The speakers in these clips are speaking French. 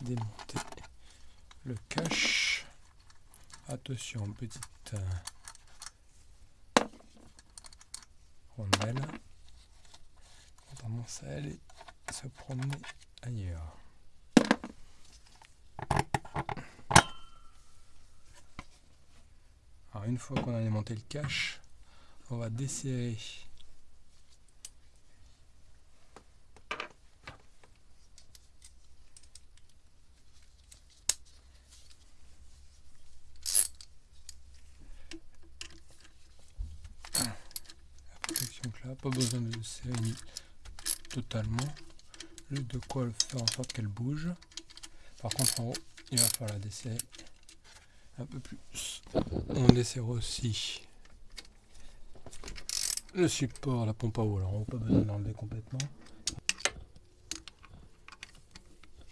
démonter le cache. Attention, petite euh, rondelle. On commence à aller se promener ailleurs. Alors une fois qu'on a démonté le cache, on va desserrer là, pas besoin de serrer totalement. Juste de quoi faire en sorte qu'elle bouge. Par contre en haut, il va falloir la desserrer un peu plus. On desserre aussi le support, la pompe à eau. Alors on n'a pas besoin de l'enlever complètement.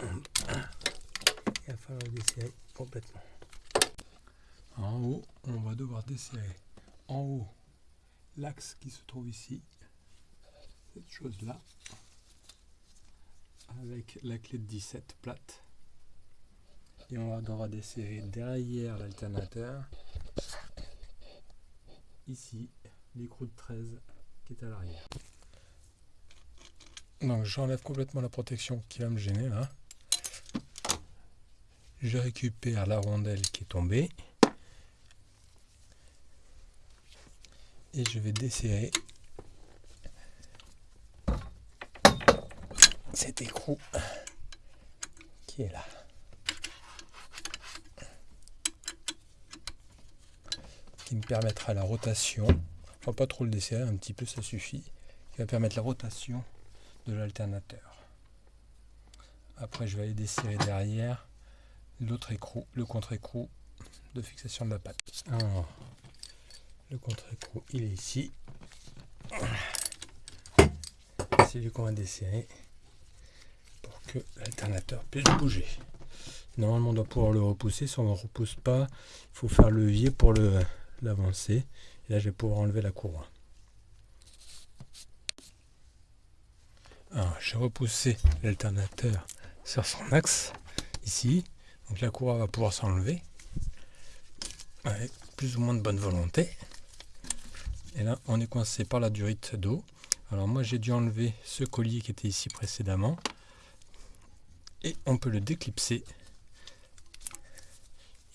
Il va falloir desserrer complètement. En haut, on va devoir desserrer en haut l'axe qui se trouve ici, cette chose là, avec la clé de 17 plate. Et on va devoir desserrer derrière l'alternateur, ici, l'écrou de 13 qui est à l'arrière. Donc j'enlève complètement la protection qui va me gêner là. Je récupère la rondelle qui est tombée. et je vais desserrer cet écrou qui est là. Qui me permettra la rotation. Enfin pas trop le desserrer, un petit peu ça suffit. Qui va permettre la rotation de l'alternateur. Après je vais aller desserrer derrière l'autre écrou, le contre-écrou de fixation de la patte. Le contre-écrou, il est ici. C'est qu'on va desserrer l'alternateur puisse bouger. Normalement, on doit pouvoir le repousser. Si on ne le repousse pas, il faut faire levier pour l'avancer. Et là, je vais pouvoir enlever la courroie. Alors, j'ai repoussé l'alternateur sur son axe, ici. Donc la courroie va pouvoir s'enlever. Avec plus ou moins de bonne volonté. Et là, on est coincé par la durite d'eau. Alors moi, j'ai dû enlever ce collier qui était ici précédemment. Et on peut le déclipser.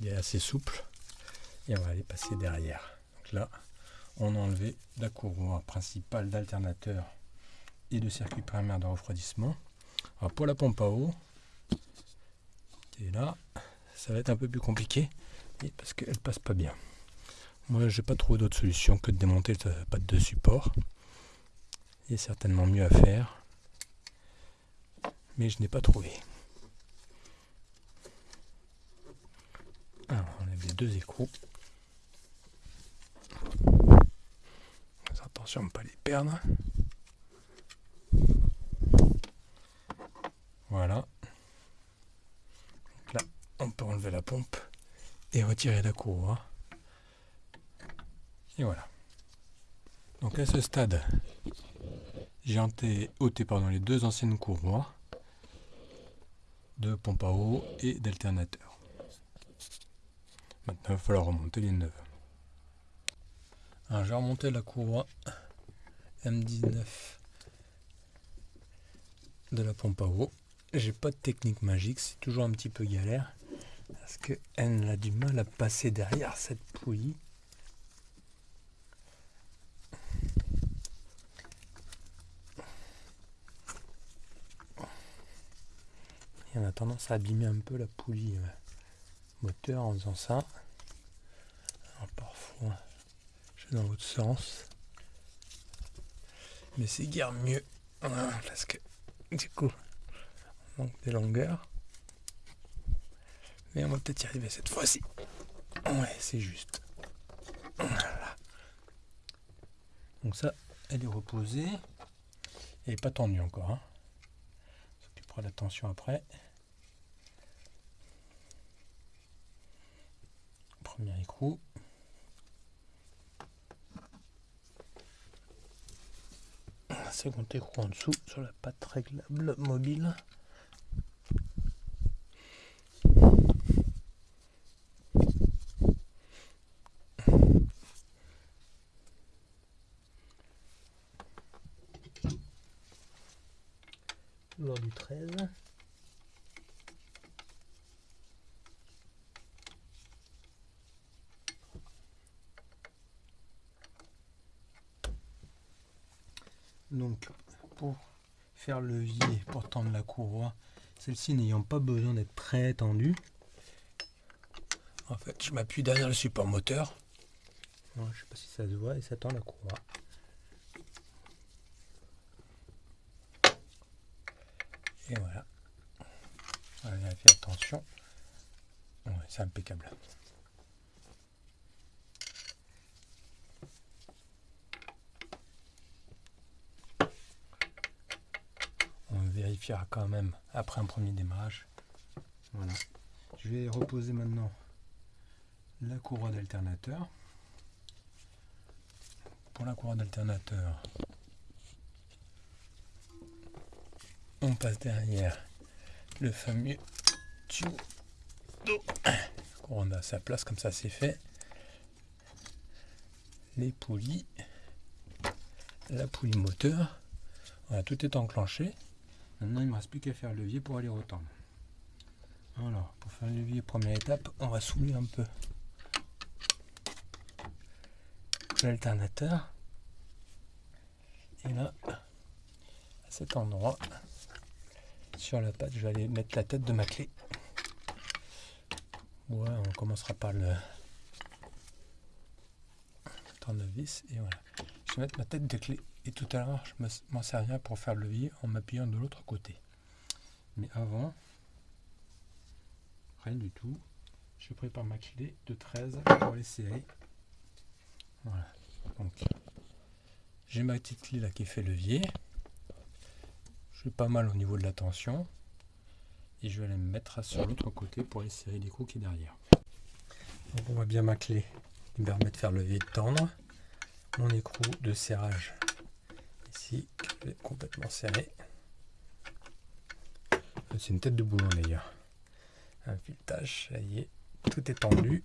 Il est assez souple. Et on va aller passer derrière. Donc là, on a enlevé la courroie principale d'alternateur et de circuit primaire de refroidissement. Pour la pompe à eau, qui là, ça va être un peu plus compliqué parce qu'elle passe pas bien. Moi, j'ai pas trouvé d'autre solution que de démonter la patte de support. Il y a certainement mieux à faire, mais je n'ai pas trouvé. On enlève les deux écrous. Attention à ne pas les perdre. Voilà. là, on peut enlever la pompe et retirer la courroie. Et voilà. Donc à ce stade, j'ai ôté pardon, les deux anciennes courroies de pompe à eau et d'alternateur. Maintenant, il va falloir remonter les neuves. Alors j'ai remonté la courroie M19 de la pompe à eau. J'ai pas de technique magique, c'est toujours un petit peu galère parce qu'elle a du mal à passer derrière cette poulie. Et on a tendance à abîmer un peu la poulie moteur en faisant ça. Alors parfois, je vais dans l'autre sens. Mais c'est guère mieux. parce que du coup, on manque des longueurs. Mais on va peut-être y arriver cette fois-ci. Ouais, c'est juste. Donc ça, elle est reposée. N'est pas tendue encore. Hein la tension après. premier écrou. Second écrou en dessous sur la patte réglable mobile. Lors du 13. Pour faire le levier pour tendre la courroie, celle-ci n'ayant pas besoin d'être très tendue, en fait je m'appuie derrière le support moteur. je sais pas si ça se voit et ça tend la courroie. Et voilà. Attention. c'est impeccable. Vérifiera quand même après un premier démarrage. Voilà. Je vais reposer maintenant la courroie d'alternateur. Pour la courroie d'alternateur, on passe derrière le fameux tuyau. On a sa place comme ça c'est fait. Les poulies, la poulie moteur. Tout est enclenché. Maintenant il ne me reste plus qu'à faire le levier pour aller retendre. Alors pour faire le levier première étape, on va soulever un peu l'alternateur. Et là, à cet endroit, sur la patte, je vais aller mettre la tête de ma clé. Ouais, on commencera par le tournevis et voilà. Je vais mettre ma tête de clé et tout à l'heure je m'en servirai pour faire le levier en m'appuyant de l'autre côté. Mais avant, rien du tout. Je prépare ma clé de 13 pour les serrer. Voilà. Donc j'ai ma petite clé là qui fait levier pas mal au niveau de la tension. Et je vais aller me mettre sur l'autre côté pour aller serrer l'écrou qui est derrière. Donc on voit bien ma clé qui me permet de faire levier de tendre. Mon écrou de serrage complètement serré. C'est une tête de boulon d'ailleurs. Un filetage, ça y est, tout est tendu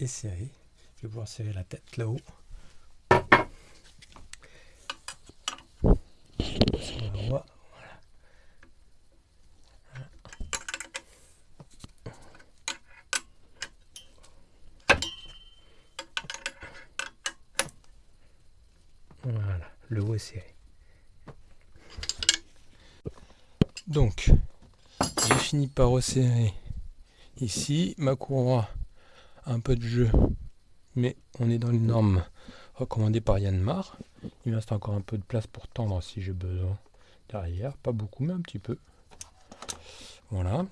et serré. Je vais pouvoir serrer la tête là-haut. Voilà, le haut. Donc, j'ai fini par resserrer ici. Ma courroie, un peu de jeu, mais on est dans les normes recommandées par Yanmar. Il me reste encore un peu de place pour tendre si j'ai besoin derrière. Pas beaucoup, mais un petit peu. Voilà.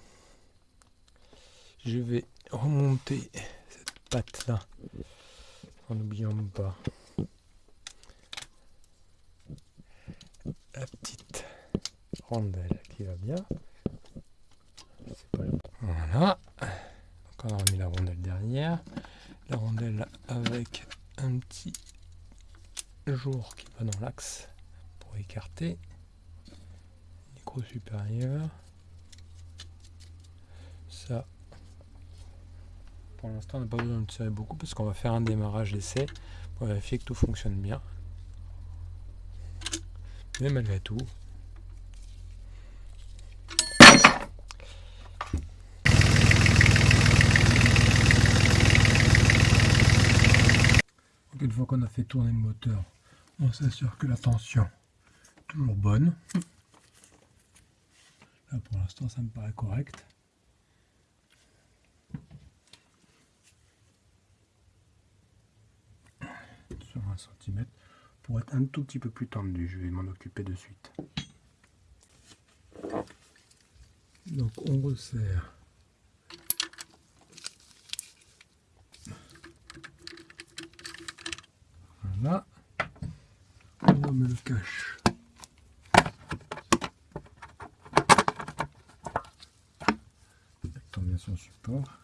Je vais remonter cette patte là en n'oubliant pas la petite rondelle qui va bien. Voilà. On a remis la rondelle derrière. La rondelle avec un petit jour qui va dans l'axe pour écarter. Micro supérieur. Ça, pour l'instant, on n'a pas besoin de tirer beaucoup parce qu'on va faire un démarrage d'essai pour vérifier que tout fonctionne bien. Mais malgré tout, une fois qu'on a fait tourner le moteur, on s'assure que la tension est toujours bonne. Là pour l'instant ça me paraît correct. Sur un centimètre pour être un tout petit peu plus tendu. Je vais m'en occuper de suite. Donc on resserre. Voilà. On me le cache. Attends bien son support.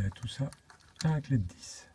À tout ça à la clé de 10.